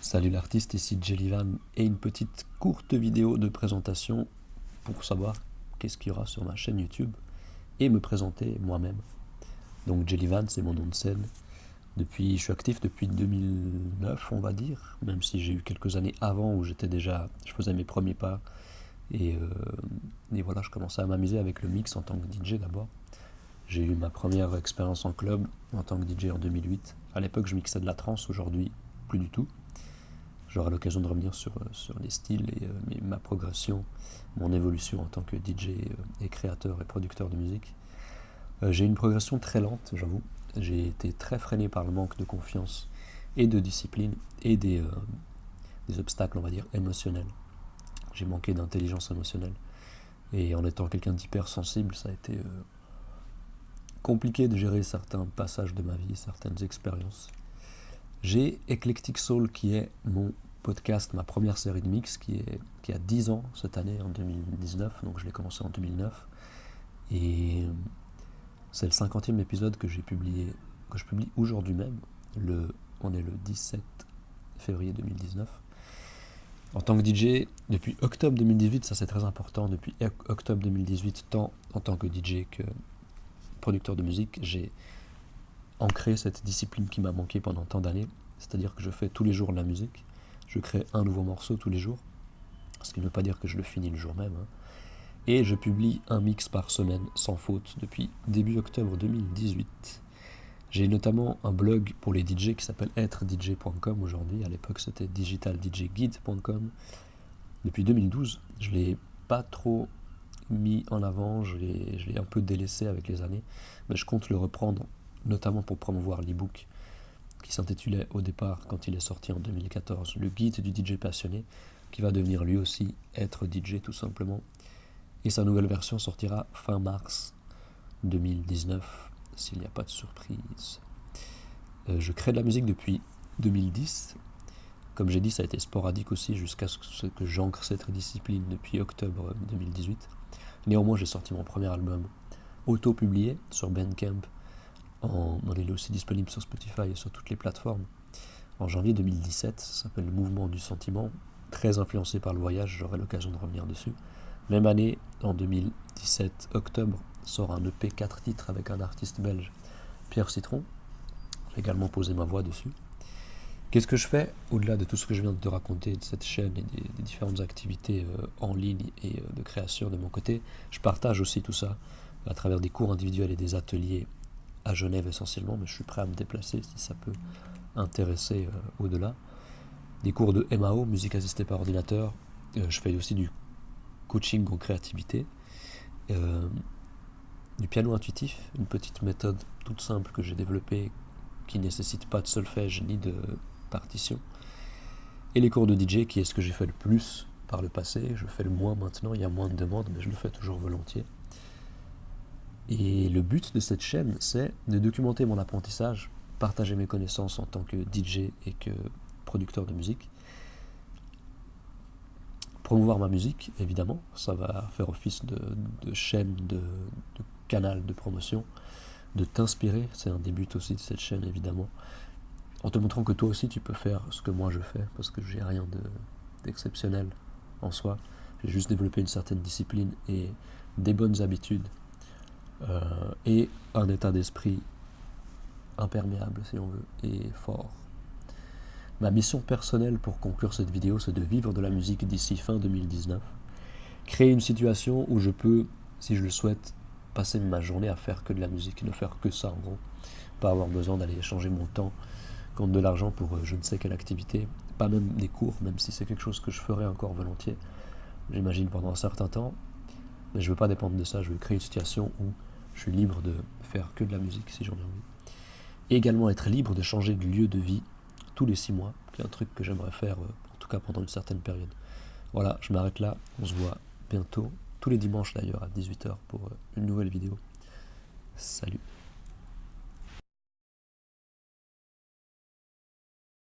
Salut l'artiste, ici Jellyvan et une petite courte vidéo de présentation pour savoir qu'est-ce qu'il y aura sur ma chaîne YouTube et me présenter moi-même. Donc Jellyvan, c'est mon nom de scène. Depuis, je suis actif depuis 2009, on va dire, même si j'ai eu quelques années avant où j'étais déjà, je faisais mes premiers pas et, euh, et voilà, je commençais à m'amuser avec le mix en tant que DJ d'abord. J'ai eu ma première expérience en club en tant que DJ en 2008. À l'époque, je mixais de la trance, aujourd'hui, plus du tout. J'aurai l'occasion de revenir sur, euh, sur les styles et euh, ma progression, mon évolution en tant que DJ euh, et créateur et producteur de musique. J'ai une progression très lente, j'avoue. J'ai été très freiné par le manque de confiance et de discipline et des, des obstacles, on va dire, émotionnels. J'ai manqué d'intelligence émotionnelle. Et en étant quelqu'un d'hypersensible, ça a été compliqué de gérer certains passages de ma vie, certaines expériences. J'ai Eclectic Soul qui est mon podcast, ma première série de mix qui, est, qui a 10 ans cette année, en 2019, donc je l'ai commencé en 2009. Et c'est le 50e épisode que j'ai publié, que je publie aujourd'hui même. Le, on est le 17 février 2019. En tant que DJ, depuis octobre 2018, ça c'est très important, depuis octobre 2018, tant en tant que DJ que producteur de musique, j'ai ancré cette discipline qui m'a manqué pendant tant d'années. C'est-à-dire que je fais tous les jours de la musique, je crée un nouveau morceau tous les jours, ce qui ne veut pas dire que je le finis le jour même. Hein. Et je publie un mix par semaine, sans faute, depuis début octobre 2018. J'ai notamment un blog pour les DJ qui s'appelle êtredj.com aujourd'hui. À l'époque, c'était digitaldjguide.com. Depuis 2012, je ne l'ai pas trop mis en avant, je l'ai un peu délaissé avec les années, mais je compte le reprendre notamment pour promouvoir l'e-book qui s'intitulait au départ, quand il est sorti en 2014, le guide du DJ passionné, qui va devenir lui aussi être DJ tout simplement. Et sa nouvelle version sortira fin mars 2019, s'il n'y a pas de surprise. Euh, je crée de la musique depuis 2010. Comme j'ai dit, ça a été sporadique aussi jusqu'à ce que j'ancre cette discipline depuis octobre 2018. Néanmoins, j'ai sorti mon premier album auto-publié sur Bandcamp il est aussi disponible sur Spotify et sur toutes les plateformes. En janvier 2017, ça s'appelle Le Mouvement du Sentiment, très influencé par le voyage, j'aurai l'occasion de revenir dessus. Même année, en 2017, octobre, sort un EP 4 titres avec un artiste belge, Pierre Citron. J'ai également posé ma voix dessus. Qu'est-ce que je fais au-delà de tout ce que je viens de te raconter de cette chaîne et des, différentes activités euh, en ligne et euh, de création de mon côté Je partage aussi tout ça à travers des cours individuels et des ateliers à Genève essentiellement, mais je suis prêt à me déplacer si ça peut intéresser euh, au-delà. Des cours de MAO, musique assistée par ordinateur. Euh, je fais aussi du coaching en créativité. Euh, du piano intuitif, une petite méthode toute simple que j'ai développée qui ne nécessite pas de solfège ni de partition. Et les cours de DJ, qui est ce que j'ai fait le plus par le passé. Je fais le moins maintenant, il y a moins de demandes, mais je le fais toujours volontiers. Et le but de cette chaîne, c'est de documenter mon apprentissage, partager mes connaissances en tant que DJ et que producteur de musique, promouvoir ma musique, évidemment, ça va faire office de, chaîne, de, canal de promotion, de t'inspirer, c'est un des buts aussi de cette chaîne, évidemment, en te montrant que toi aussi tu peux faire ce que moi je fais, parce que j'ai rien d'exceptionnel en soi, j'ai juste développé une certaine discipline et des bonnes habitudes et un état d'esprit imperméable, si on veut, et fort. Ma mission personnelle pour conclure cette vidéo, c'est de vivre de la musique d'ici fin 2019. Créer une situation où je peux, si je le souhaite, passer ma journée à faire que de la musique, ne faire que ça en gros. Pas avoir besoin d'aller échanger mon temps contre de l'argent pour euh, je ne sais quelle activité, pas même des cours, même si c'est quelque chose que je ferais encore volontiers, j'imagine pendant un certain temps. Mais je ne veux pas dépendre de ça, je veux créer une situation où je suis libre de faire que de la musique si j'en ai envie. Et également être libre de changer de lieu de vie tous les six mois, qui est un truc que j'aimerais faire, euh, en tout cas pendant une certaine période. Voilà, je m'arrête là, on se voit bientôt, tous les dimanches d'ailleurs à 18h pour euh, une nouvelle vidéo. Salut